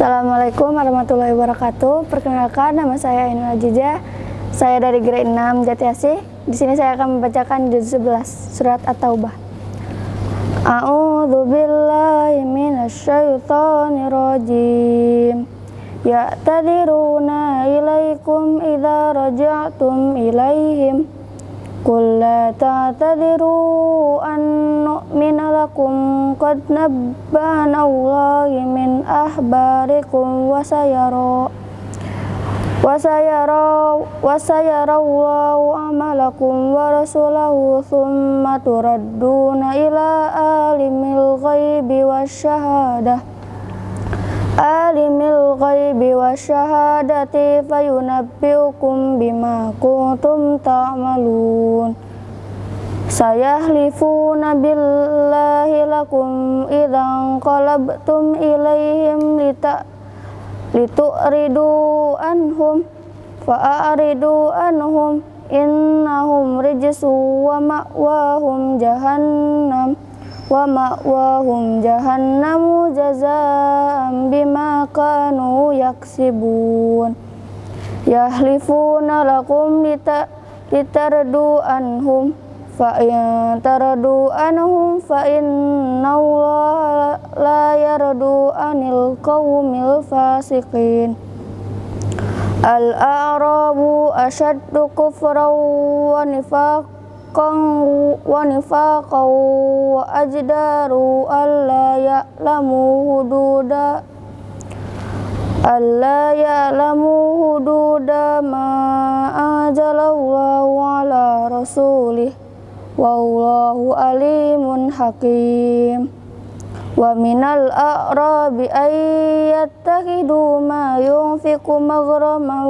Assalamualaikum warahmatullahi wabarakatuh. Perkenalkan nama saya Ainul Ajiza. Saya dari grade 6 Jati Asih. Di sini saya akan membacakan juz 11 surat At-Taubah. A'udzu billahi minasyaitonir rajim. Ya'tadiruna ilaikum idza raja'tum ilaihim. Qul la ta'tadiru an nu'mina lakum qad nabbana Allahi min ahbarikum wa sayara wa sayara wa sayara Allahu amalakum wa rasulahu thumma turadduna ila alimil ghaibi wasyahadati fayunabbiukum bima kuntum ta'malun. Sayahlifuna billahi lakum idzan qalabtum ilaihim lita litu'ridu anhum fa'aridu anhum innahum rijsu wa ma'wahum jahannam wa ma'wahum jahannamu jazaa'an bima kanu yaksibun. Yahlifuna lakum lita litardu anhum fa in taradu anhum fa inna Allah la yardu anil qawmil fasiqin. Al-a'rabu ashaddu kufran wa nifaq wa nifaqan wa ajdaru alla ya'lamu hududa. Alla ya'lamu hududa ma anzalallahu ala rasulih. Wallahu alimun hakim. Wa minal a'rabi ayyattakidu ma yunfiqu maghraman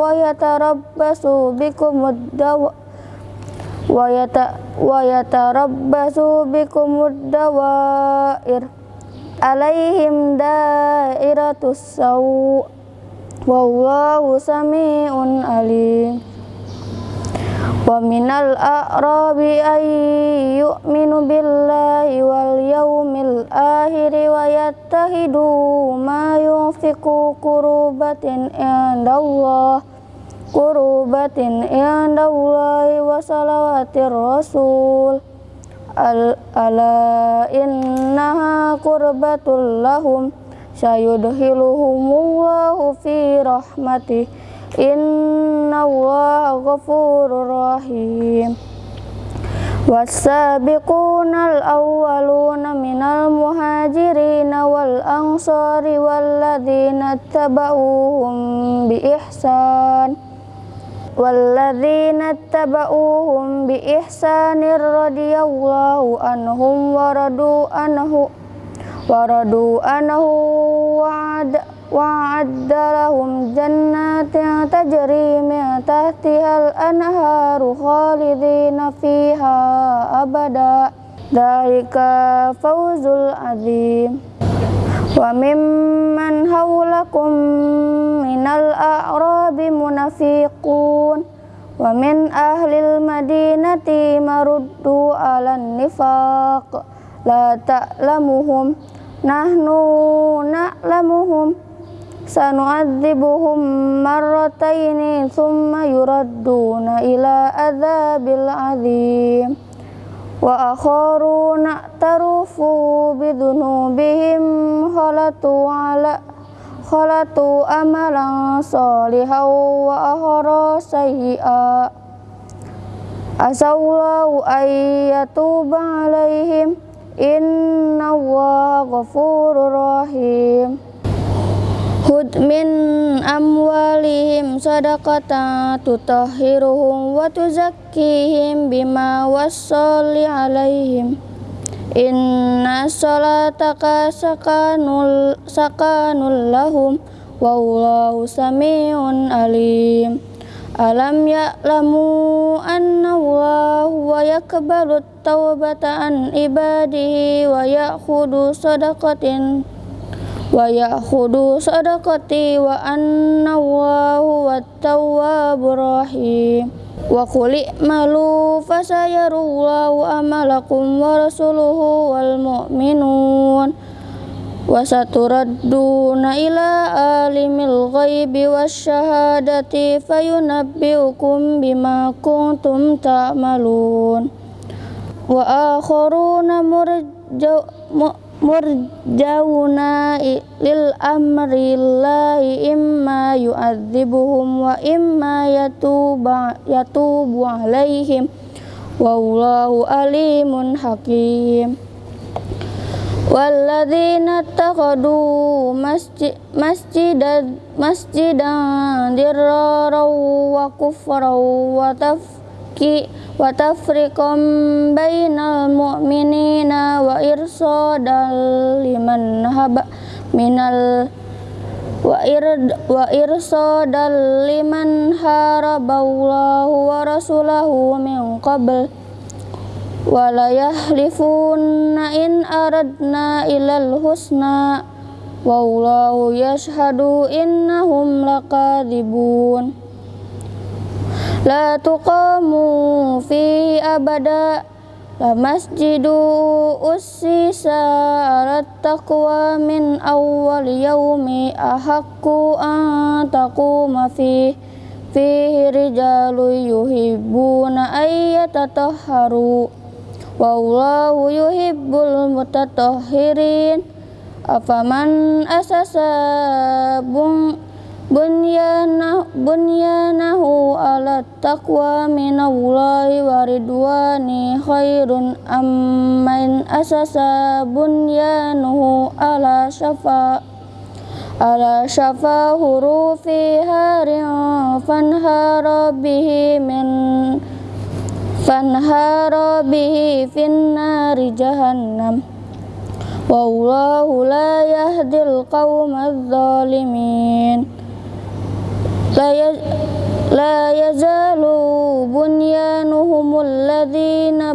wa yatarabbasu bikum ad-dawa wa yata wa yatarabbasu bikumud dawair alaihim dairatus saw wallahu samiun alim. Wa minal a'rabi ay yu'minu wal yawmil akhir wa yattahidu ma yunfiqu kurubatin indallah kurubatin indallahi wa salawatir rasul al ala innaha kurbatul lahum sayudhiluhumullahu fi rahmatih innallaha ghafurur rahim والسابقون الأولون من المهاجرين والأنصار والذين اتبعوهم بإحسان walladzina tabauhum bi ihsanir radhiyallahu anhum wa radu anhu wa radu anhu wa'ad wa'adda lahum jannatin tajri min tahtihal anharu khalidina fiha abada dalika fawzul azim wa mimman hawlakum minal a'rabi munafiqun. Wa min ahlil madinati maruddu ala nifaq. La ta'lamuhum nahnu na'lamuhum. Sanu'adzibuhum marrataini thumma wa akharuna tarufu bidunubihim khalatu ala khalatu amalan salihan wa akhara sayyi'a. Asallahu ayyatuba alaihim inna allaha ghafurur rahim Hud min amwalihim sadaqatan tutahhiruhum wa tuzakkihim bima wassali alaihim. Inna salataka sakanul sakanul lahum wallahu samiun alim. Alam ya'lamu anna Allah wa yakbalu tawbata an ibadihi wa ya'khudu sadaqatin wa ya'khudhu sadaqati wa anna huwa tawwabur rahim wa quli malu fasayarullahu amalakum wa rasuluhu wal mu'minun wa saturadduna ila alimil ghaibi wasyahadati fayunabbiukum bima kuntum ta'malun wa akharuna murjau murjauna lil amri lillahi imma yu'adzibuhum wa imma yatuba yatubu alaihim wallahu alimun hakim. Walladzina taqadu masjid masjidan masjidan dirraru wa kufru wa tafki وتفرقا بين المؤمنين وإرصادا لمن هب من ال وإرصادا لمن حارب الله ورسوله من قبل wala yahlifunna in aradna ilal husna wallahu yashhadu innahum lakadibun la tuqamu fi abada la masjidu ussisa ala taqwa min awwal yawmi ahakku an taquma fi fihi rijalu yuhibbuna ayyatatahharu wallahu yuhibbul mutatahhirin afaman asasa bunyana bunyanahu ala taqwa minallahi wa ridwani khairun amman asasa bunyanuhu ala syafa ala syafa hurufi harin fanhara bihi min fanhara bihi finnari jahannam. Wallahu la yahdil qawmadh la yazalu bunyanuhumul ladhina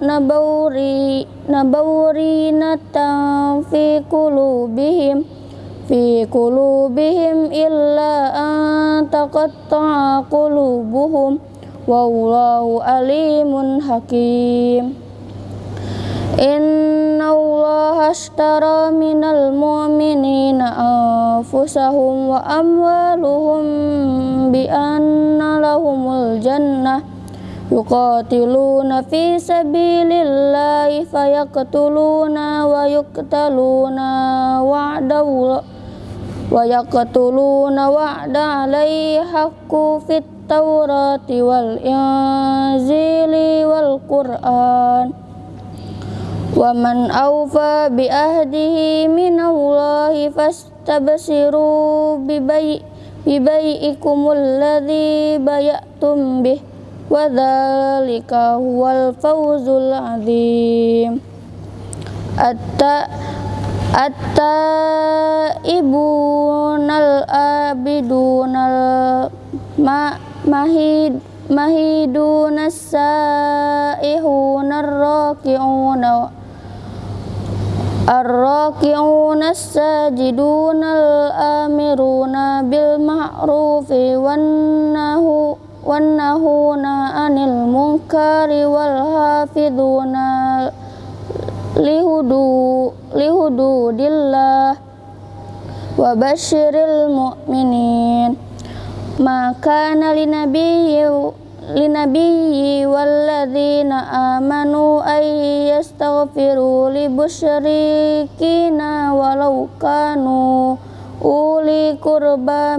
nabawri nabawrinatan fi qulubihim fi qulubihim illa an taqatta'a qulubuhum wallahu alimun hakim Inna Allah ashtara minal mu'minina anfusahum wa amwaluhum bi anna lahumul jannah yuqatiluna fi sabilillahi fayaqtuluna wa yuqtaluna wa'da wa yaqtuluna wa'da alaihi fit Taurat wal Injili wal Quran wa man awfa bi ahdihi min Allah fastabsiru bi bay bi bayikumul ladzi bayatum bih wa dzalika huwal fawzul azim atta atta ibunal abidunal ma mahid mahiduna saihuna arraki'una arraki'una sajiduna al-amiruna bil ma'rufi wan nahu wan nahuna anil munkari wal hafiduna lihudu lihududillah wa basyiril mu'minin maka linabiyyi linabiyyi walladzina amanu ay yastaghfiru li musyrikina walau kanu uli kurba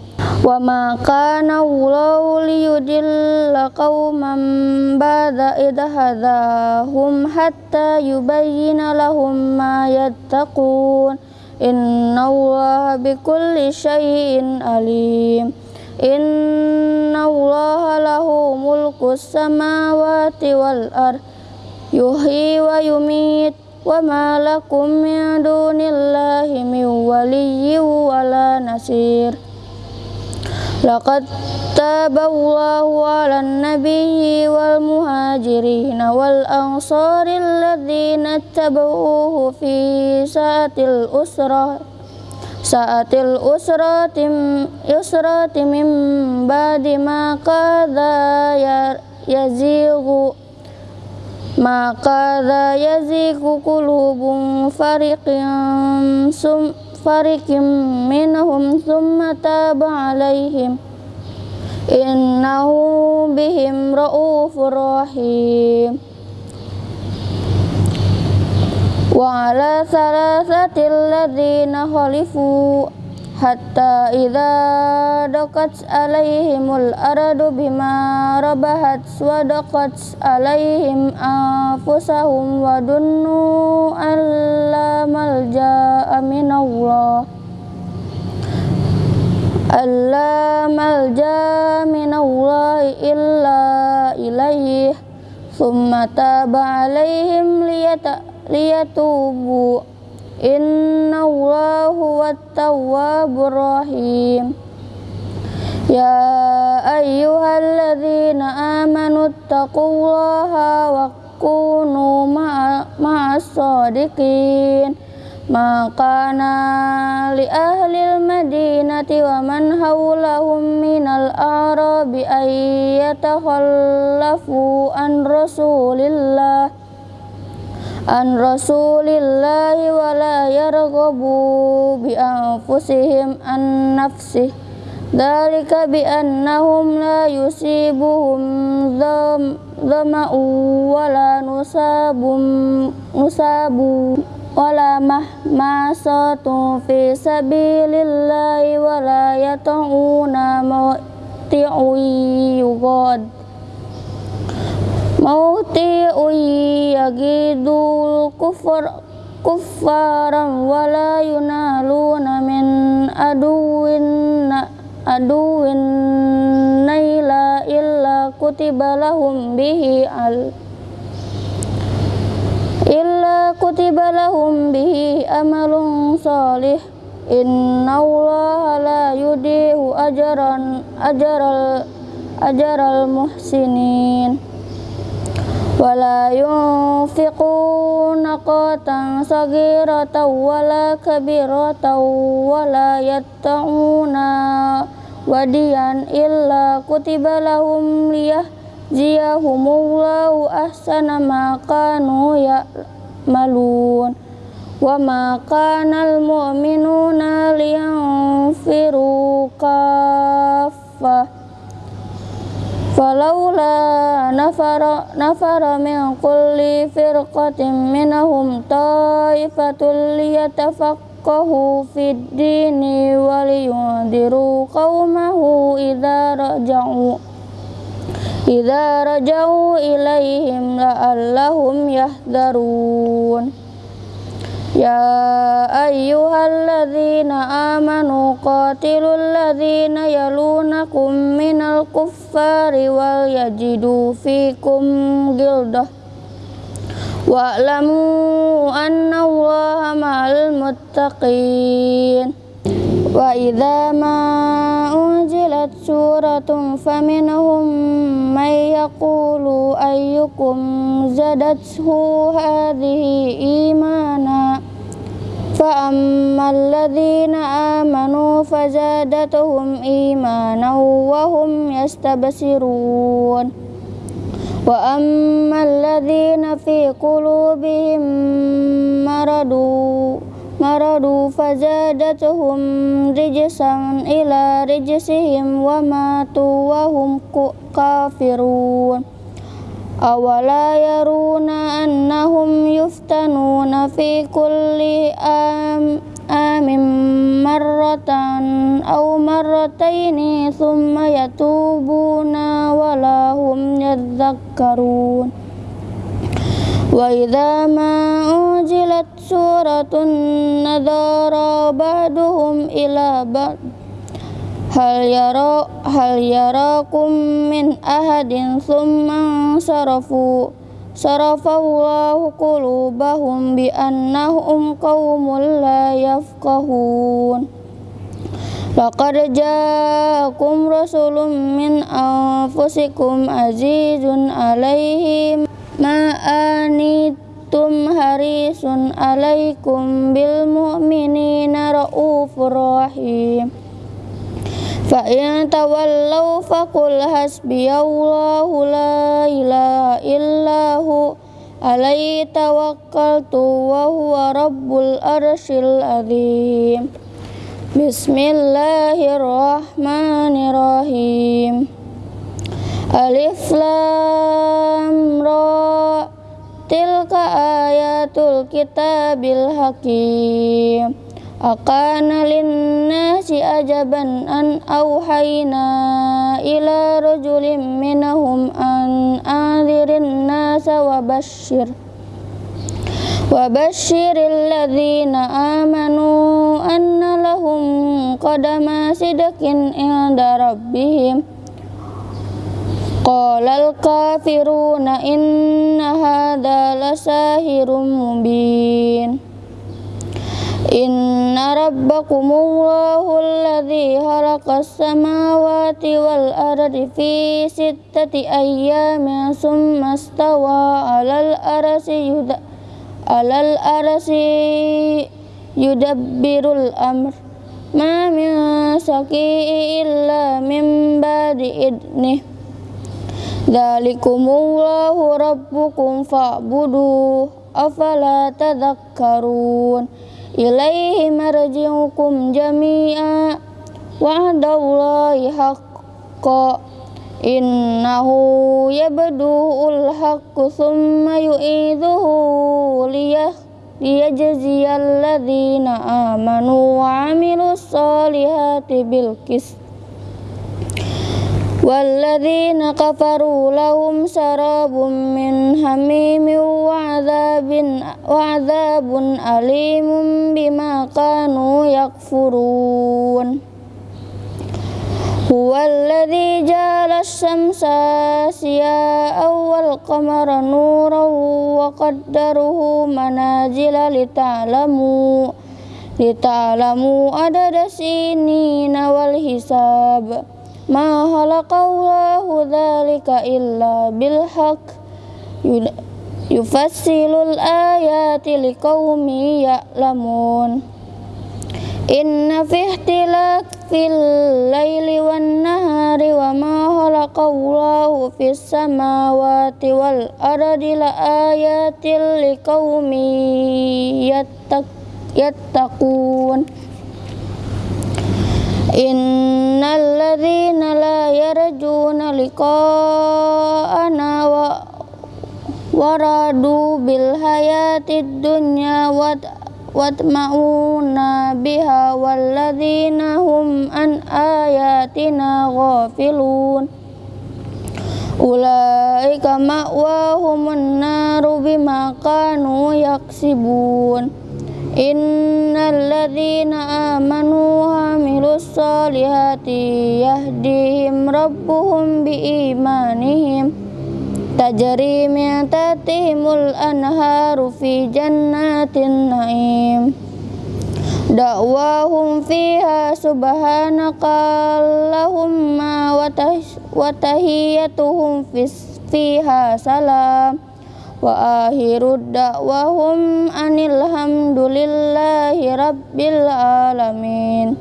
wa ma kana Allahu liyudilla qauman ba'da idhadahum hatta yubayyina lahum ma yattaqun. Inna Allah bikulli syai'in alim. Inna Allah lahu mulku samawati wal ar Yuhi wa yumit. Wa ma lakum min dunillahi min waliyyi wa la nasir Laqad taballahu ala nabiyyi wal muhajirin wal ansari alladhina tabauhu fi sa'atil usrah saatil usratim yusrati min ba'di ma qadha ya yazighu ma qadha yazighu qulubun fariqin sum fariqim minhum thumma taba alaihim innahu bihim raufur rahim wa ala salasatil ladzina khalifu hatta idza daqat alaihimul aradu bima rabahat wa daqat alaihim anfusahum wa dunnu alla malja'a minallah. Alla malja'a minallahi illa ilaihi thumma taba alaihim liyatubu inna allahu wattawabur rahim ya ayyuhalladzina amanu taqullaha wa kunu ma'as sadiqin. Ma kana li ahli madinati wa man hawlahum minal arabi ay yatakhallafu an rasulillah an rasulillahi wa la yarghabu bi anfusihim an nafsih. Dalika bi annahum la yusibuhum dhama'u wa la nusabum nusabu wala mahmasatu fi sabilillahi wa la yata'una mawti'u yugad mawti'u yagidul kufar kuffaran wala yunaluna min aduwin aduwin naila illa kutiba lahum bihi al illa kutiba lahum bihi amalun salih. Inna allaha la yudihu ajaran ajaral ajaral muhsinin wala yunfiquna qatan sagiratan wala kabiratan wala yatta'una wadiyan illa kutiba lahum liyahziyahumullahu ahsana ma kanu ya'malun wa ma kana al-mu'minuna liyanfiru kaffah falaula nafara nafara min kulli firqatin minhum taifatul liyatafaqahu fid dini wa liyundiru qaumahu idza raja'u idza raja'u ilaihim la'allahum yahdharun Ya ayyuhalladzina amanu qatilul ladzina yalunakum minal kuffari wal yajidu fikum gildah wa'lamu anna allaha ma'al muttaqin wa idza ma unzilat suratun faminhum may yaqulu ayyukum zadathu hadhihi imana fa ammal ladzina amanu fazadatuhum imanan wa hum yastabsirun wa ammal ladzina fi qulubihim maradu maradu fazadatuhum rijsan ila rijsihim wa matu wa hum kafirun awala yaruna annahum yuftanuna fi kulli am amin marratan aw marrataini thumma yatubuna wala hum yadhakkarun wa hal yara hal yarakum min ahadin thumma sarafu sarafallahu qulubahum bi annahum qaumul la yafqahun. Laqad ja'akum rasulun min anfusikum azizun alaihi ma anitum harisun alaikum bil mu'minina raufur rahim Fa in tawallaw faqul hasbiyallahu Bismillahirrahmanirrahim Alif Lam Ra Tilka ayatul kitabil hakim ajaban an awhayna ila rajulim minahum an anzirin nasa wa amanu anna lahum qadama sidakin inda rabbihim Qalal kafiruna inna hadha lasahirum mubin Inna rabbakumullahu alladhi khalaqas samawati wal ardi fi sittati ayyamin summa stawa 'alal arsi yuda 'alal arsi yudabbirul amr. Ma min saki illa min ba'di idnih. Dzalikumullahu rabbukum fa'buduh afala tadhakkarun ilaihi marji'ukum jami'a wa'dallahi haqqa innahu yabdu'ul haqqu thumma yu'iduhu liyah liyajziyal ladzina amanu wa 'amilus solihati والذين كفروا لهم شراب من حميم وعذاب وعذاب أليم بما كانوا يكفرون هو الذي جعل الشمس ضياء والقمر نورا وقدره منازل لتعلموا لتعلموا عدد السنين والحساب ma khalaqallahu dzalika illa bil haqq. Yufassilul ayati liqaumi ya'lamun. Inna fi ikhtilafil laili wan nahari wa ma khalaqallahu fis samawati wal ardi ayatil liqaumi yattaqun Innal ladzina la yarjuna liqa'ana wa waradu bil hayatid dunya watma'una biha walladzina hum an ayatina ghafilun. Ulaika ma'wahumun naru bima kanu yaksibun Innal ladzina amanu wa amilus solihati yahdihim rabbuhum biimanihim tajri min tahtihimul anharu fi jannatin naim Da'wahum fiha subhanaka Allahumma wa tahiyyatuhum fiha salam wa akhiru da'wahum anil hamdulillahi rabbil alamin.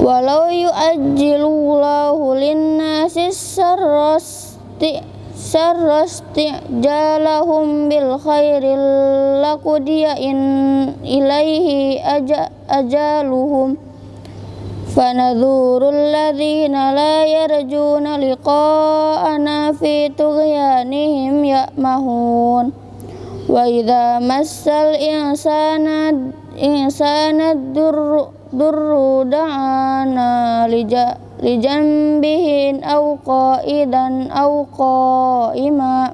Walau yu'ajjilullahu linnasi sarrasti sarrasti jalahum bil khairil laqudiya in ilaihi aja, ajaluhum فنذور الذين لا يرجون لقاءنا في طغيانهم يأمهون وإذا مس الإنسان إنسان الضر ضر دعانا لجنبه أو قائدا أو قائما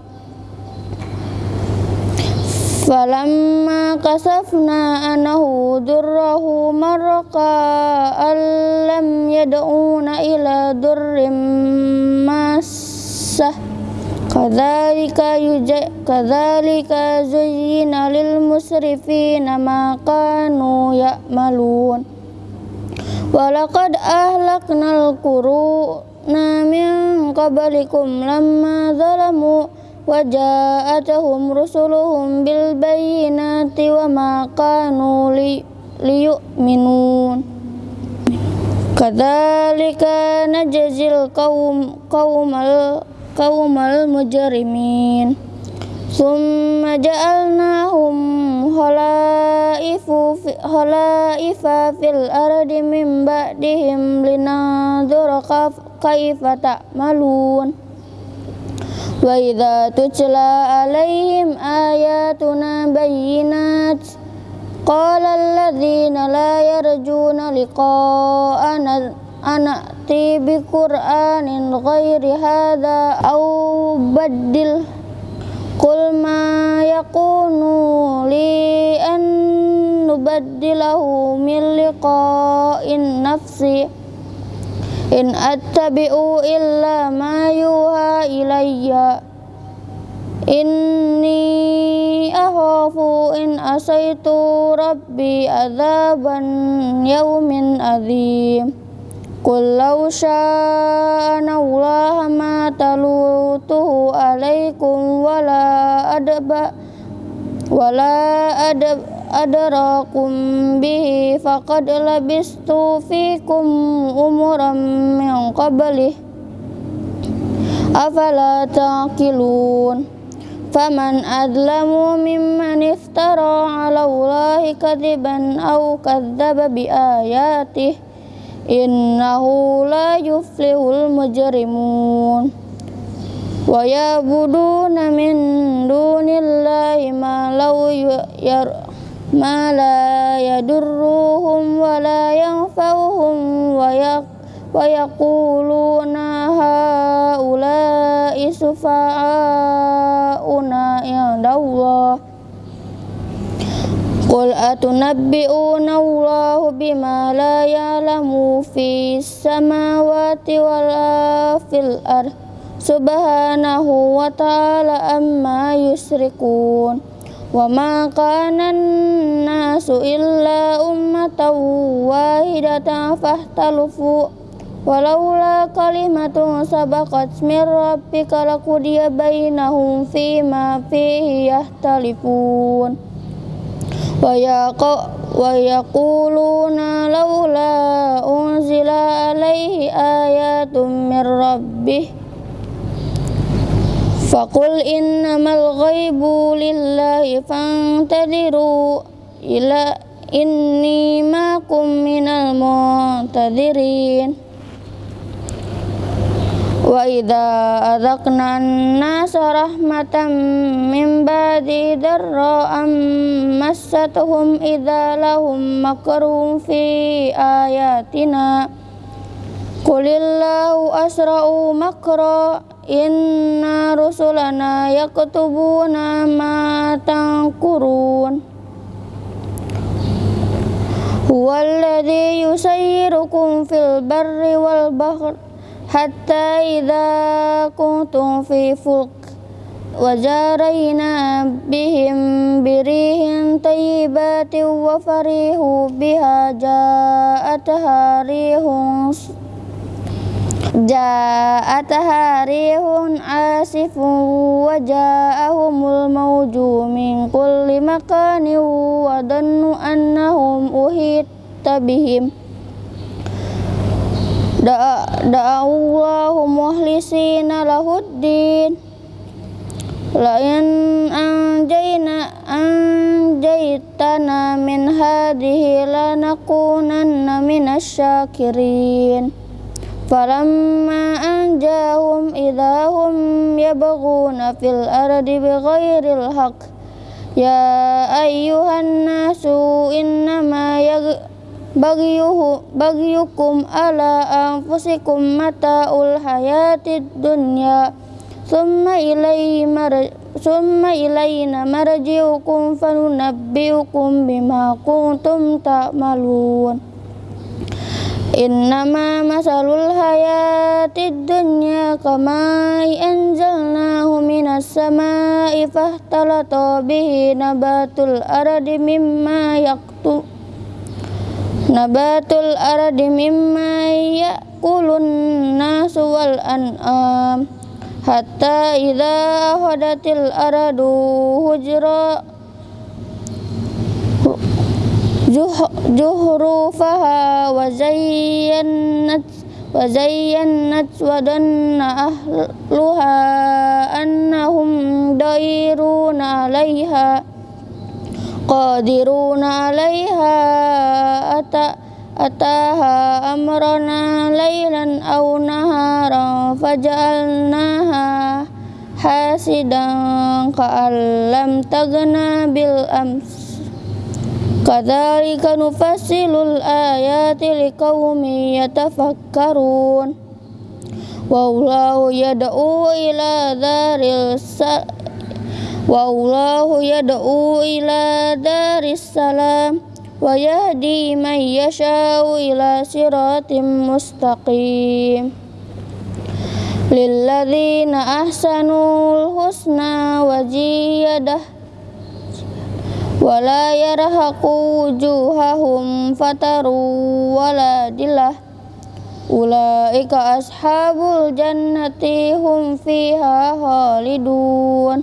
فلما كشفنا عنه ضره مر كأن لم يدعونا إلى ضر مسه كذلك كذلك زين للمسرفين ما كانوا يعملون ولقد أهلكنا القرون من قبلكم لما ظلموا وجاءتهم رسلهم بالبينات وما كانوا لي ليؤمنون كذلك نجزي القوم قوم القوم المجرمين ثم جعلناهم خلائف في, خلائف في الأرض من بعدهم لننظر كيف تعملون وإذا تتلى عليهم آياتنا بينات قال الذين لا يرجون لقاءنا أنأتي بقرآن غير هذا أو بدل قل ما يكون لي أن نبدله من لقاء نفسي in attabi'u illa ma yuha ilayya. Inni akhafu in asaitu rabbi azaban yawmin azim. Qul law sya'ana Allah ma talutuhu alaikum wala adba wala adba أدراكم به فقد لبست فيكم أمرا من قبله أفلا تعقلون فمن أظلم ممن افترى على الله كذبا أو كذب بآياته إنه لا يفلح المجرمون ويعبدون من دون الله ما لو ير ما لا يضرهم ولا ينفعهم ويقولون هؤلاء شفعاؤنا عند الله قل أتنبئون الله بما لا يعلم في السماوات ولا في الأرض سبحانه وتعالى أما يشركون وما كان الناس إلا أمة واحدة فاختلفوا ولولا كلمة سبقت من ربك لقضي بينهم فيما فيه يختلفون ويقولون لولا أنزل عليه آيات من ربه Fakul innamal ghaibu lillahi fantadiru ila inni makum minal muntadirin wa idza adzaqna an-nasa rahmatan min ba'di darra'am ayatina. Qulillahu asra'u makro إن رسلنا يكتبون ما تنكرون هو الذي يسيركم في البر والبحر حتى إذا كنتم في فلك وجارينا بهم بريح طيبات وفريحوا بها جاءتها ريح Ja'ataha rihun asifun wa ja'ahumul mawju min kulli makanin wa dannu annahum uhitta bihim. Da'awallahu muhlisina lahuddin. Lain anjayna anjaytana min hadihi lanakunanna minasyakirin syakirin. فلما أنجاهم إذا هم يبغون في الأرض بغير الحق يا أيها الناس إنما بغيه بغيكم على أنفسكم متاع الحياة الدنيا ثم إليه ثم إلينا مرجعكم فننبئكم بما كنتم تعملون Innama masalul hayatid dunya kamai anzalnahu minas samai fahtalata bihi nabatul ardi mimma yaktu Nabatul ardi mimma yakulun nasu wal an'am Hatta idha hadatil aradu hujra. جهروفها وزينت وزينت وظن أهلها أنهم دائرون عليها قادرون عليها أتى أتاها أمرنا ليلا أو نهارا فجعلناها حاسدا كأن لم تغنى بالأمس. Kadzalika nufassilul ayati liqaumin yatafakkarun. Wallahu yad'u ila yad'u ila daris salam wa yahdi man yasha'u ila siratim mustaqim. Lilladzina ahsanul husna wa ziyadah wala yarhaqu wujuhahum fataru wala dillah ulaika ashabul jannati hum fiha khalidun.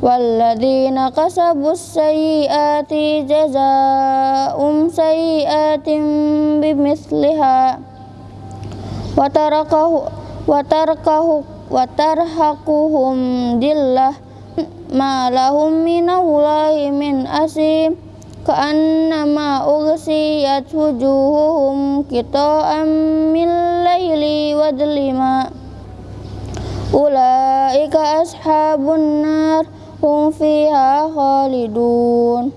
Walladzina kasabus sayyiati jazaa'um sayyiatin bimithliha. Watarakahu watarakahu watarhaquhum dillah ma lahum minallahi min asim ka'annama ughsiyat wujuhuhum qita'an min layli wadlima ulaika ashabun nar hum fiha khalidun.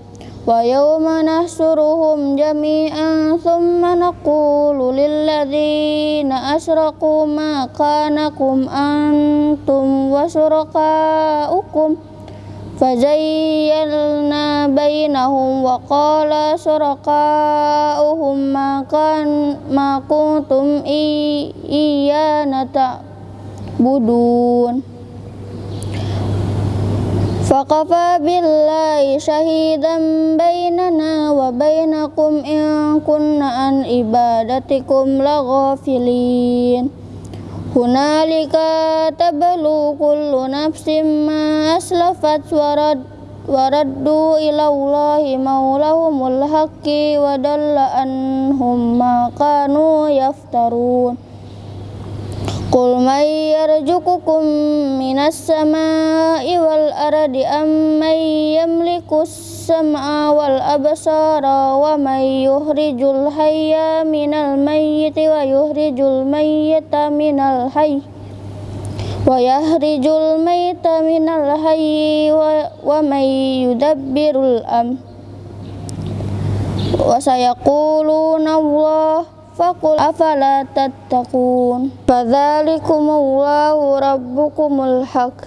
Wa yawma nahsuruhum jami'an thumma naqulu lilladzina asraku ma kanakum antum wa surakaukum فزيلنا بينهم وقال شركاؤهم ما كان ما كنتم إيانا تعبدون فكفى بالله شهيدا بيننا وبينكم إن كنا عن عبادتكم لغافلين hunalika tablu kullu nafsin ma aslafat warad waraddu ila Allahi maulahumul haqqi wa anhum ma kanu yaftarun Qul may yarjukukum minas sama'i wal aradi amman yamliku sam'a wal abasara wa may yuhrijul hayya minal mayyiti wa yuhrijul mayyita minal hayy wa yahrijul mayyita minal hayy wa, wa may yudabbirul am wa sayakuluna Allah فقل أفلا تتقون؟ فذلكم الله ربكم الحق.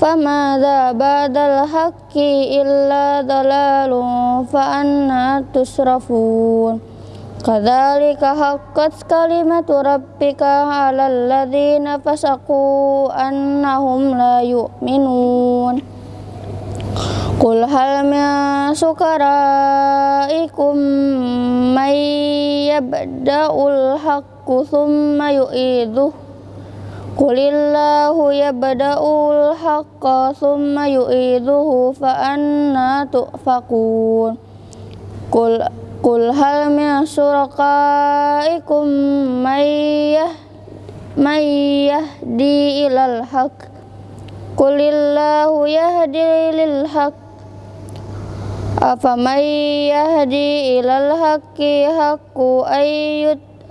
فماذا بعد الحق إلا ضلال فأنا تصرفون كذلك حقت كلمة ربك على الذين فسقوا أنهم لا يؤمنون. Qul hal min sukaraikum may yabda'ul haqqu thumma yu'iduh Qulillahu yabda'ul haqqa thumma yu'iduhu fa anna tu'fakun Qul Qul hal min surakaikum may yahdi ilal haqq Qulillahu yahdi lil haqq أفمن يهدي إلى الحق حق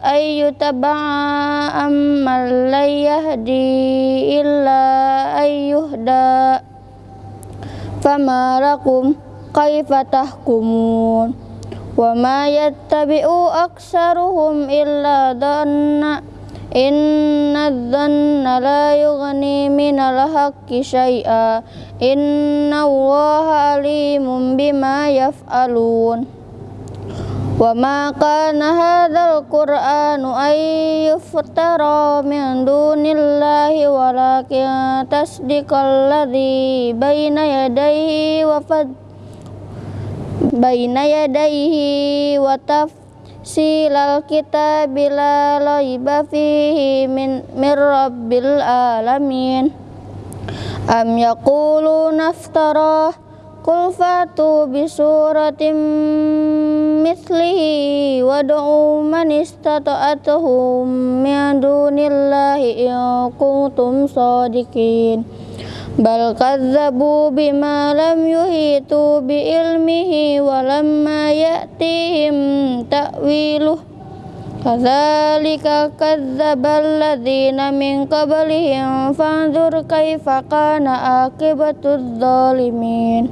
أن يتبع أمن لا يهدي إلا أن يهدى فما لكم كيف تحكمون وما يتبع أكثرهم إلا ظن Inna dhanna la yughni minal haqqi syai'a Inna allaha alimun bima yaf'alun. Wa ma kana hadzal qur'anu ay yuftara min dunillahi baina yadayhi wa fad baina yadayhi wa silal kitabi la raiba fihi min, rabbil alamin. Am yaquluna naftarah Qul fatu bi suratim mithlihi wad'u man istata'atuhum min dunillahi in kuntum sadiqin bal kadzabu bima lam yuhitu bi ilmihi wa lamma ya'tihim ta'wiluh kadzalika kadzdzabal ladzina min qablihim fanzur kaifa kana akibatudz zalimin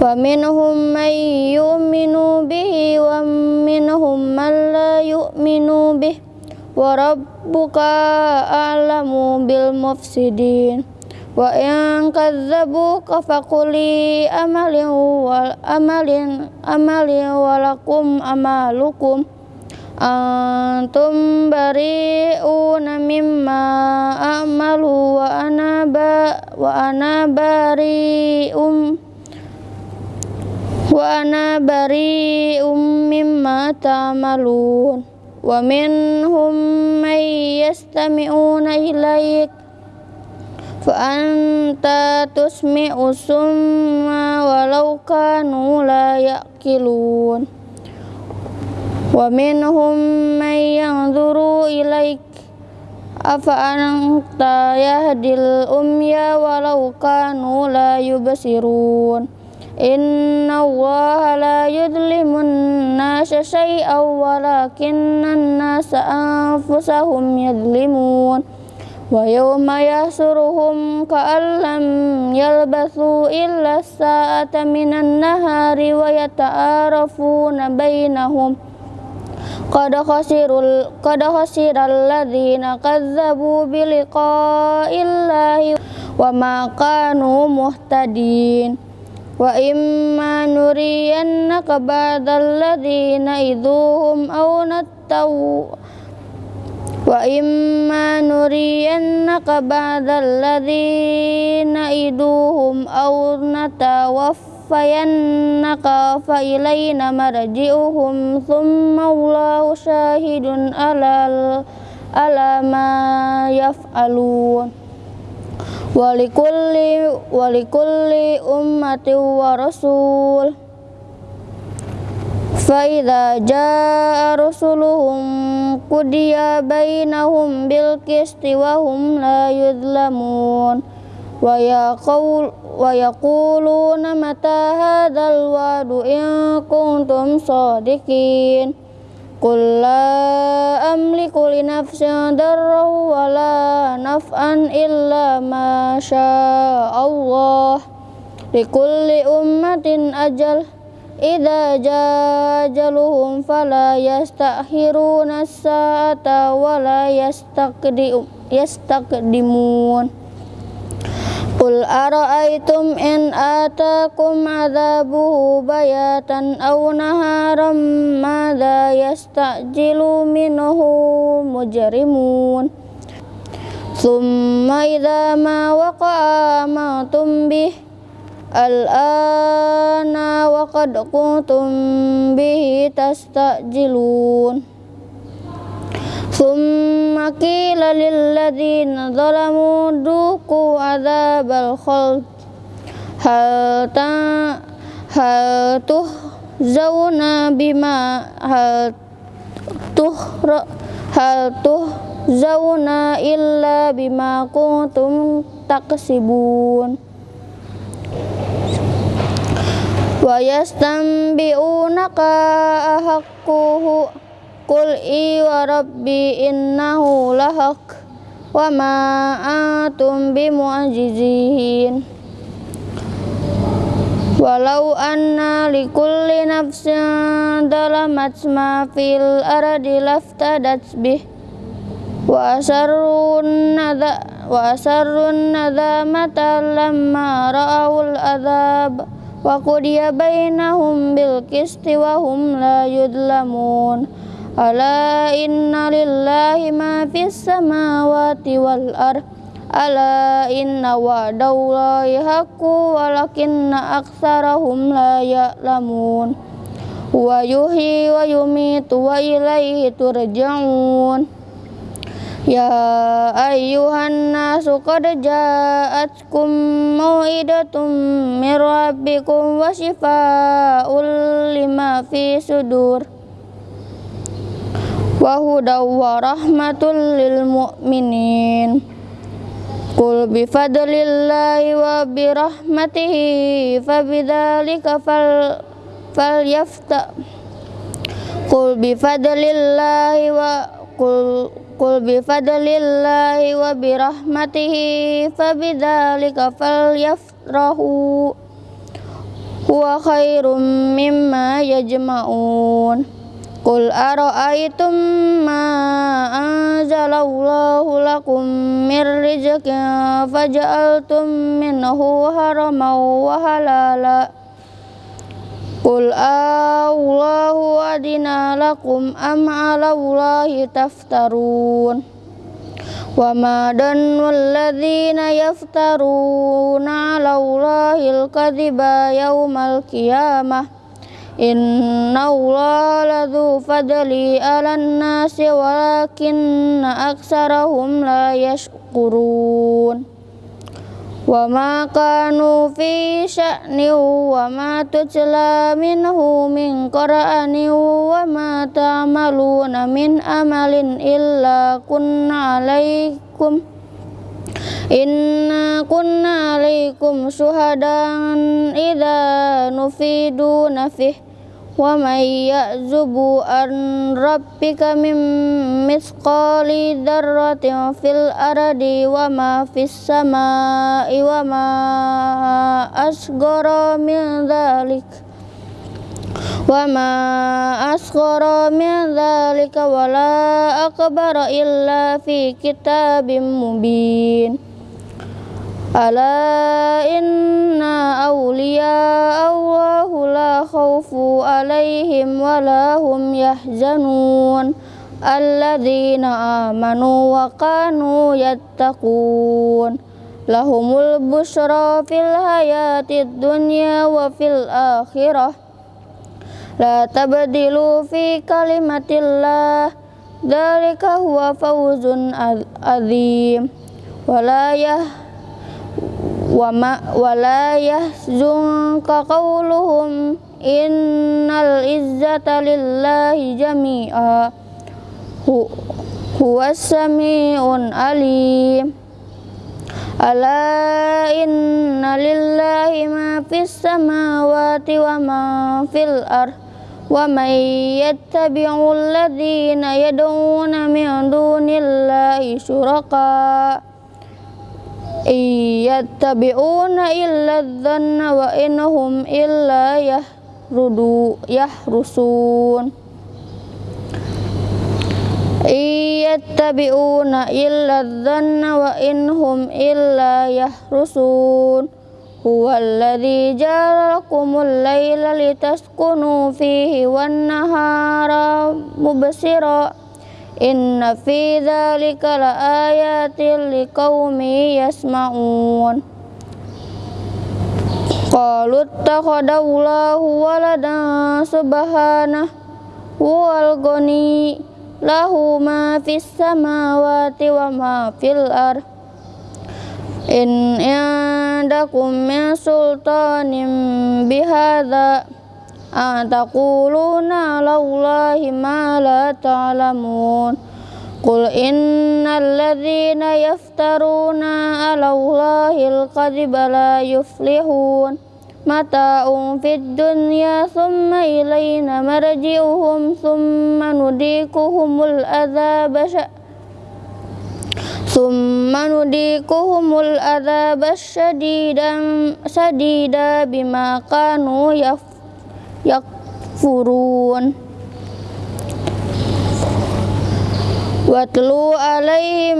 wa minhum man yu'minu bihi wa minhum man la yu'minu bihi wa rabbuka a'lamu bil mufsidin wa in kadzabuka faquli amalin wal amalin amalin walakum amalukum. Antum bari'una mimma a'malu wa ana ba wa ana bari'um wa ana bari'um mimma ta'malun. Wa minhum may yastami'una ilaik Fa'anta tusmi'u summa walau kanu la ya'kilun Wa minhum man yanzuru ilaik. Afa anta yahdil umya walau kanu la yubsirun. Inna allaha la yudlimun nasa syai'aw walakinna nasa anfusahum yadlimun wa yawma yahsuruhum ka'allam yalbathu illa sa'ata minan nahari wa yata'arafuna bainahum qad khasirul qad khasiral ladzina kazzabu biliqa'illahi wa ma kanu muhtadin wa imma nuriyannaka ba'dal ladzina idhuhum aw nattaw wa imma nuriyannaka ba'dal ladzina iduhum aw natawaffayannaka fa ilayna marji'uhum thumma Allahu syahidun alal ala ma yaf'alun. Rasul فإذا جاء رسلهم قضي بينهم بالقسط وهم لا يظلمون ويقول ويقولون متى هذا الوعد إن كنتم صادقين قل لا أملك لنفسي ضرا ولا نفعا إلا ما شاء الله لكل أمة أجل idza jajaluhum fala yastakhiruna sa'ata wa la yastaqdimun. Qul ara'aytum in atakum adzabuhu bayatan aw naharam madza yastajilu minhu mujrimun. Thumma idza ma waqa'a bihi Al-ana wa qad kuntum bihi tastajilun. Thumma qila lilladzina zalamu duku adzabal khuld hal ta hal tuh zauna bima hal tuh hal tuh zauna illa bima kuntum taksibun wayastanbi'unaka ahakkuhu kul i wa rabbi innahu lahak wa ma antum walau anna likulli nafsin dalamat ma fil aradi laftadat bih wa asarrun nadha wa asarrun nadha matalamma ra'awul adhab وقضي بينهم بالقسط وهم لا يظلمون ألا إن لله ما في السماوات والأرض ألا إن وعد الله حق ولكن أكثرهم لا يعلمون ويحيي ويميت وإليه ترجعون يا أيها الناس قد جاءتكم موعدة من ربكم وشفاء لما في صدور وهدى ورحمة للمؤمنين قل بفضل الله وبرحمته فبذلك فل فليفتح قل بفضل الله وقل Qul bi fadlillahi wa bi rahmatihi fabidzalika falyafrahu. Huwa khairum mimma yajma'un. Qul ara'aytum ma anzalallahu lakum min rizqin faja'altum minhu haraman wa halala Qul Allahu adina lakum am ala Allahi taftarun Wa ma dannu alladhina yaftaruna ala Allahi al-kadhiba yawmal qiyamah Inna Allah ladhu fadli ala nasi walakinna aksarahum la yashkurun wa ma kanu fi sya'ni wa ma tutla minhu min qur'ani wa ma ta'maluna min amalin illa kunna alaikum inna kunna alaikum syuhadan idza nufidu nafih wa may ya'zubu an rabbika min misqali dzarratin fil ardi wa ma fis samai wa ma asghara min dzalik wa ma asghara min wala akbara illa fi kitabim mubin Ala inna awliya Allahu la alaihim wa yahzanun. Alladzina amanu wa kanu Lahumul busra fil dunya wa fil akhirah. La fi kalimatillah. Dalika huwa fawzun wama wala yahzunka qawluhum innal izzata lillahi jami'a. Hu huwas samiun alim. Ala inna lillahi ma fis samawati wa ma fil ard wa may yattabi'u alladhina yad'una min dunillahi syuraka' iyattabi'una illa dhanna wa innahum illa yahrudu yahrusun. Iyattabi'una illa dhanna wa innahum illa yahrusun. Huwa alladhi ja'alakumul layla litaskunu fihi wan nahara Inna fi dzalika laayatin liqaumi yasma'un. Qalu ittakhadallahu waladan subhanahu wal ghani lahu ma fis samawati wa ma fil ard. In indakum min sultanin bihadza ataquluna lallahi ma la ta'lamun Qul innal ladzina yaftaruna 'ala Allahi al-kadhiba la yuflihun mata'un fid dunya thumma ilayna marji'uhum thumma nudikuhumul adzaba thumma nudikuhumul adzaba syadidan sadida bima kanu yaf yakfurun Watlu alaihim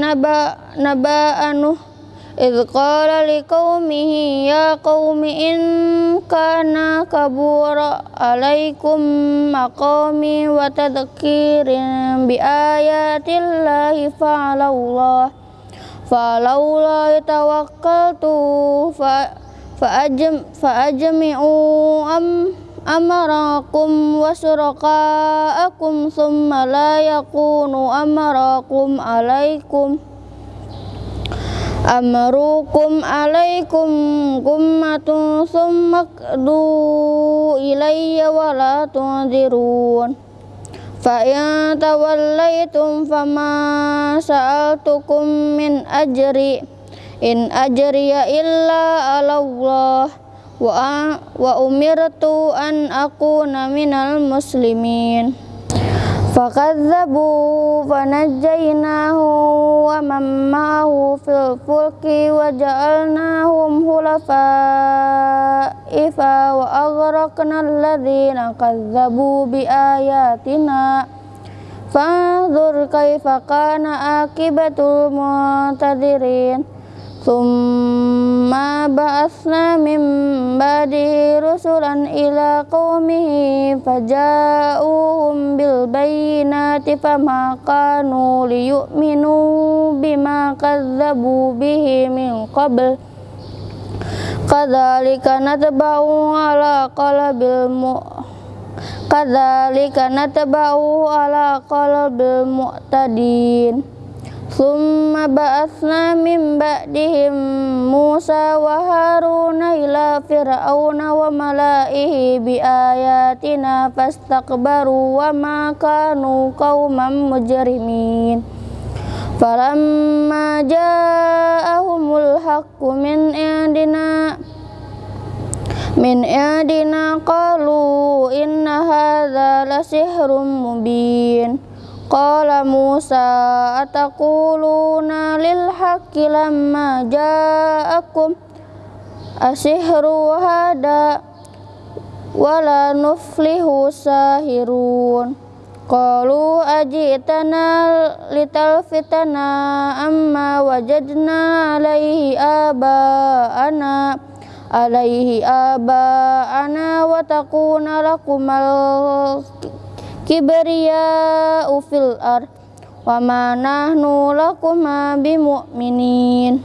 naba naba anu إذ قال لقومه يا قوم إن كان كبور عليكم مقامي وتذكير بآيات الله فعلى الله فعلى الله توكلت فأجم فأجمعوا أم أمركم وشركاءكم ثم لا يكون أمركم عليكم Amrukum alaikum gummatun summa qdu ilayya wa la tunzirun Fa in tawallaitum fama sa'altukum min ajri In ajriya illa ala Allah wa, wa umirtu an akuna minal muslimin. Fakadzabu fanajjaynahu wa man ma'ahu fil fulki wa ja'alnahum hulafa'ifa wa aghraqna alladhina kadzabu bi ayatina fanzur kaifa kana akibatul muntadirin ثم بعثنا من بعده رسلا إلى قومه فجاءوهم بالبينات فما كانوا ليؤمنوا بما كذبوا به من قبل كذلك نتبع على قلب الم كذلك نتبع على قلب المعتدين Summa ba'athna min ba'dihim Musa wa Haruna ila fir'auna wa mala'ihi bi ayatina fastakbaru wa ma kanu qauman mujrimin. Falamma ja'ahumul haqqu min indina min indina qalu Qala Musa ataquluna lil haqqi lamma ja'akum asihru hada wala nuflihu sahirun. Qalu ajitana litalfitana amma wajadna alaihi aba'ana alaihi aba'ana wa takuna lakumal kibriya fil ar wa ma nahnu lakuma bimu'minin.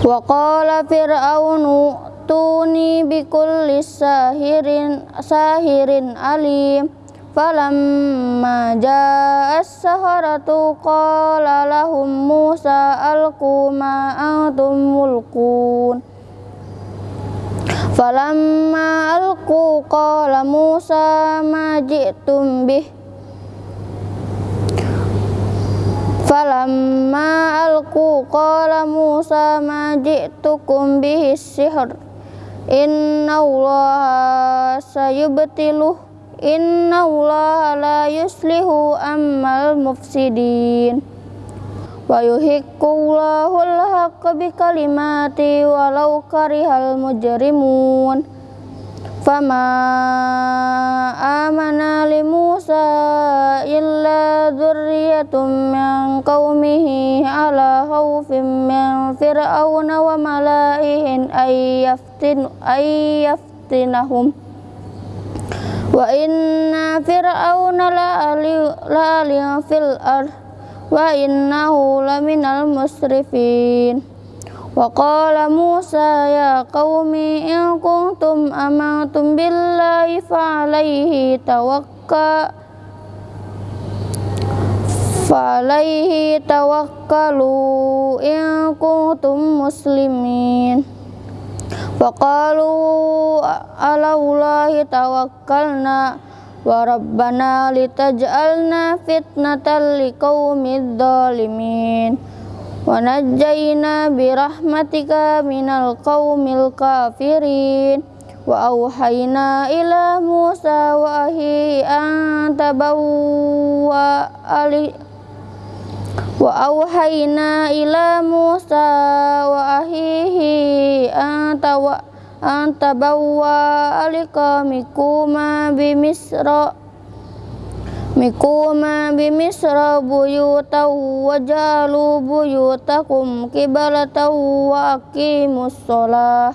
Wa qala fir'aunu tuni bikulli sahirin sahirin alim. Falamma jaa as-saharatu qala lahum Musa alqu ma antum mulkun Falamma alqu qala Musa ma ji'tum bih? Falamma alqu qala Musa ma ji'tukum bihi sihr? Inna Allah sayubtiluh. Inna Allah la yuslihu ammal mufsidin wa yuhiqqullahu al-haqqa bi kalimati walau karihal mujrimun. Fama amana li Musa illa dzurriyyatum min qaumihi ala khawfin min fir'auna wa mala'ihin ayyaftin ayyaftinahum wa inna fir'auna la fil ardh wa innahu laminal musrifin. Wa qala Musa ya qaumi in kuntum amantum billahi fa alaihi tawakka fa alaihi tawakkalu in kuntum muslimin. Wa qalu ala tawakkalna wa rabbana litaj'alna fitnatan liqaumidz zalimin wa najjayna bi rahmatika minal qaumil kafirin wa auhayna ila Musa wa ahi an tabawwa ali wa auhayna ila Musa wa ahihi an tawa antabawwa alikamikuma bimisra mikuma bimisra buyutan wajalu buyutakum kibalatan wa aqimus sholah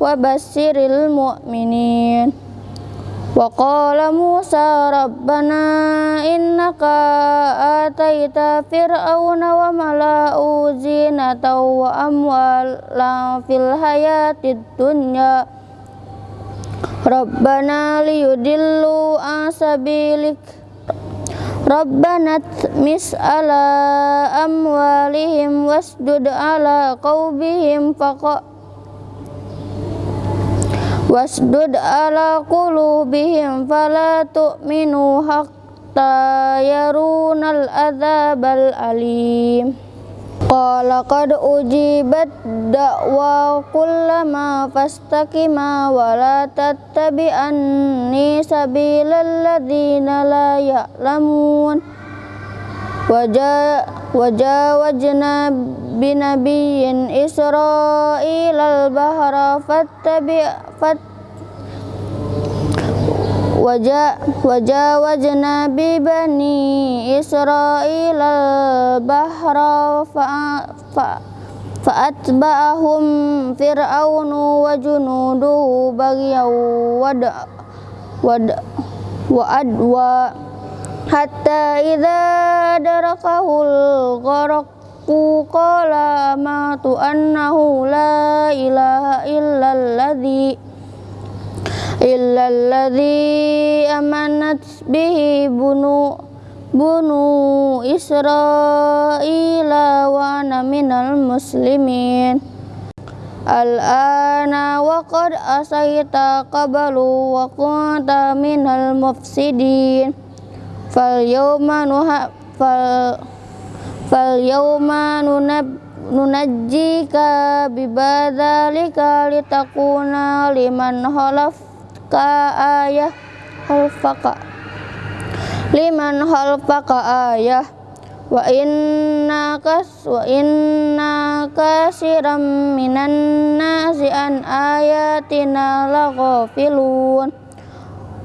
wa bassiril mu'minin rabbana innaka ataita fir'auna wa mala'u zinatan wa amwalan fil hayatid dunya. Rabbana liyudillu an sabilik. Rabbana tmis ala amwalihim wasdud ala qawbihim faqa wasdud ala qulubihim fala tu'minu hatta yarunal adzabal alim. Qala qad ujibat da'wa kullama fastaqima wa la tattabi'anni sabilal ladzina la ya'lamun wajawajna binabiyyin isra'ilal bahra fattabi' fat wajawajna bi bani israila bahra fa'atba'ahum fir'aunu wa junuduhu bagyaw wad wad wa adwa hatta idza darakahul gharaqu qala amatu annahu la ilaha illalladzi illalladzi amanat bihi bunu bunu Israila wa ana minal muslimin. Al-ana wa qad asaita qablu wa kunta minal mufsidin Fal nuha fal fal yawma nunab nunajjika bibadalika litakuna liman khalaf ka ayah halfaka liman halfaka ayah. Wa inna kas wa inna kasiram minan nasi an ayatina laghafilun.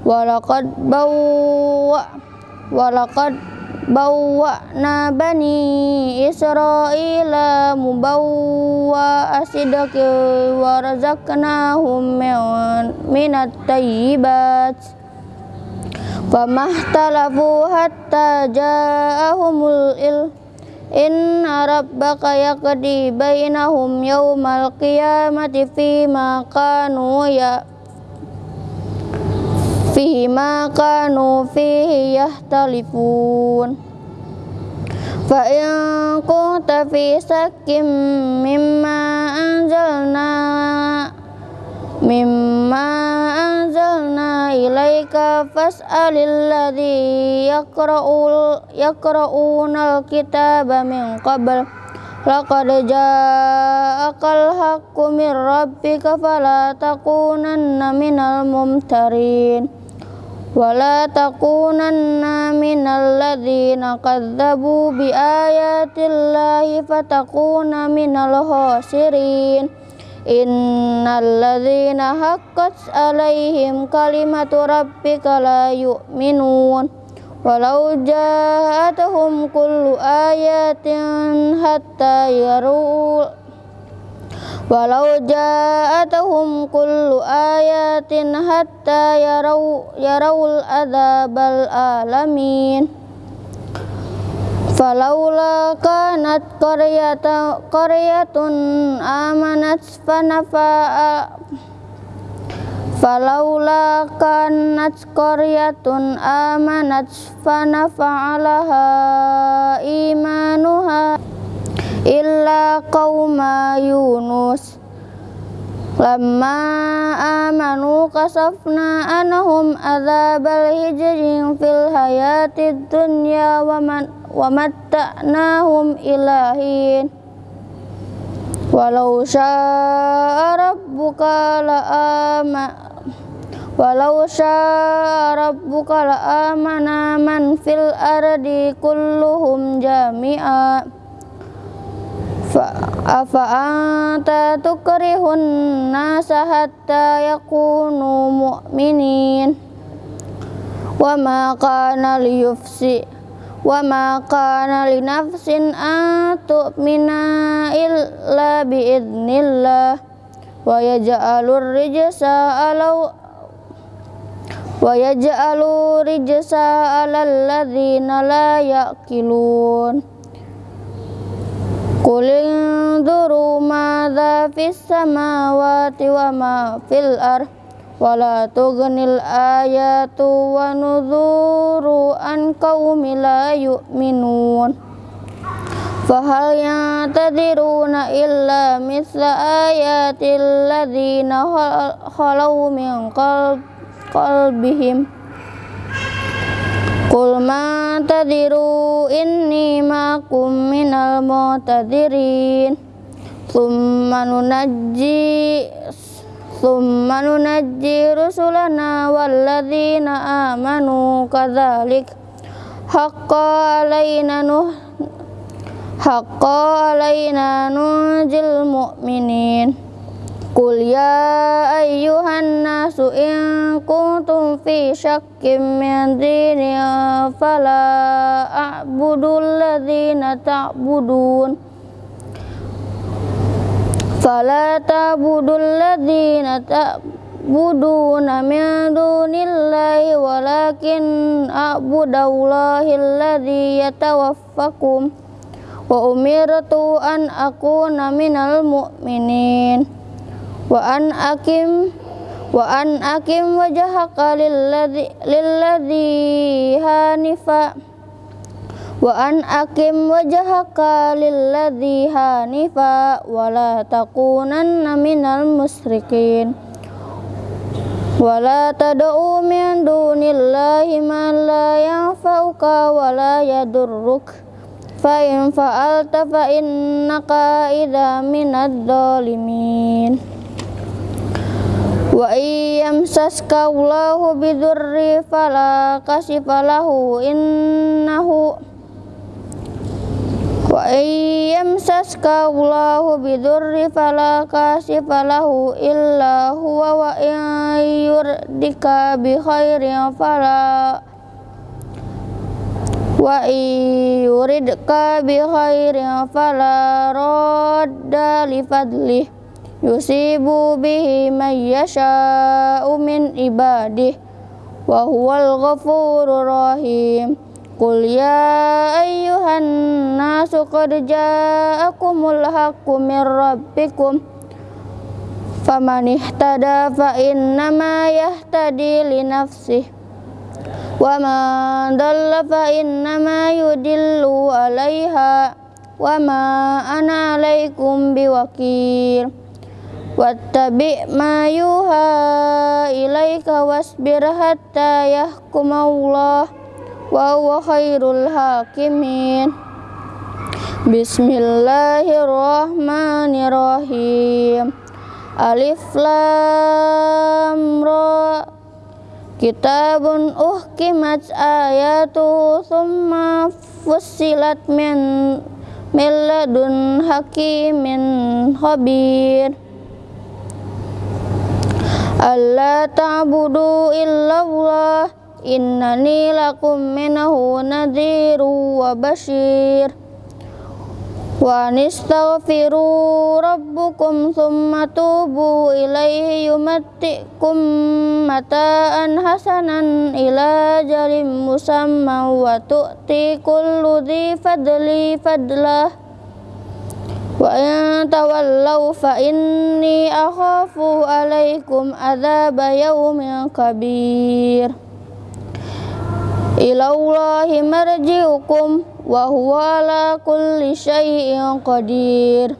Walaqad bawwa walaqad bawwa'na bani israila mubawwa asidaki wa razaqnahum minat tayyibat. Famahtalafu hatta ja'ahumul il. Inna rabbaka yaqdi bainahum yawmal qiyamati fima kanu ya fihi ma kanu fihi yahtalifun. Fa in kunta fi sakkim mimma anzalna mimma anzalna ilaika fas'alil ladzi yaqra'ul yaqra'unal kitaba min qabl. Laqad ja'akal haqqu min rabbika fala takunanna minal mumtarin wala takunanna minal ladzina kadzabu bi ayatillahi fatakuna minal khasirin innal ladzina haqqat alaihim kalimatu rabbika la yu'minun walau ja'atuhum kullu ayatin hatta yarul walau ja'atuhum kullu ayatin hatta yarau yarawul adzabal alamin. Falaula kanat qaryata qaryatun amanat fanafa falaula kanat qaryatun amanat fanafa'alaha imanuha illa qauma Yunus. Lamma amanu kasafna anhum adzabal hijrin fil hayatid dunya wa matta'nahum ilahin walau syaa rabbuka la ama walau syaa rabbuka la amana man fil ardi kulluhum jami'a afa anta tukrihun nasa hatta yakunu mu'minin? Wa ma kana liyufsi wa ma kana li nafsin an tu'mina illa bi idnillah wa yaj'alur rijsa ala wa yaj'alu rijsa alal ladzina la yaqilun Qul induru madza fis samawati wa ma fil ardh wala tughnil ayatu wa nuzuru an qaumi la yu'minun fahal yatadiruna illa misla ayatil ladzina khalau min qalbihim Qul ma tadiru inni ma'akum minal mu'tadirin Thumma nunajji Thumma nunajji rusulana walladzina amanu kadzalik haqqa alaina nuh haqqa alaina nunjil mu'minin Qul ya ayyuhan nasu in kuntum fi syakkim min dini fala a'budu alladhina ta'budun fala ta'budul ladzina ta'buduna min dunillahi walakin a'budallahi alladzi yatawaffakum wa umirtu an akuna minal mu'minin wa an akim wa an akim wajhaka lilladzi hanifa. Wa an akim wajhaka lilladzi hanifa wa la takunanna minal musyrikin wa la tad'u min dunillahi ma la yanfa'uka wa la yadurruk. Fa in fa'alta fa innaka idza minadh dhalimin wa iyamsaska Allahu bidurri fala kashifa lahu innahu. Wa yamsaska Allahu bidurri fala kashifa lahu illa huwa wa yurdika bi khairin fala. Wa yuridka bi khairin fala radda li fadlih yusibu bihi man yasha'u min ibadih wa huwal ghafurur rahim. Qul ya ayyuhan nasu qad ja'akumul haqqu min rabbikum. Faman ihtada fa innama yahtadi li nafsih Wa man dalla fa innama yudillu alaiha. Wa ma ana alaikum biwakil Wattabi' ma yuha ilaika wasbir hatta yahkumullah wa huwa khairul hakimin. Bismillahirrahmanirrahim. Alif Lam Ra. Kitabun uhkimat ayatu thumma fussilat min milladun hakimin khabir Allah ta'budu illallah innani lakum minahu nadhiru wa bashir wa nistaghfiru rabbukum thumma tubu ilaihi yumattikum mata'an hasanan ila jarim musamma wa tu'ti kullu dhi fadli fadlah wa in tawallaw fa inni akhafu alaikum adzaba yaumin kabir. Ilallahi marji'ukum wa huwa ala kulli syai'in qadir.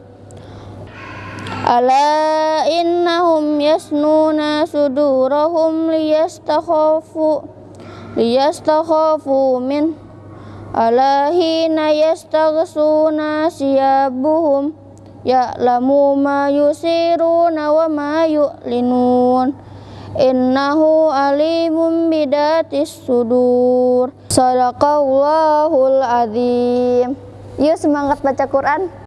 Ala innahum yasnuna sudurahum liyastakhafu liyastakhafu ala hina yastaghsuna siyabuhum ya'lamu ma yusiruna wa ma yu'linun. Innahu alimun bidatis sudur. Sadaqallahul azim. Yuk semangat baca Quran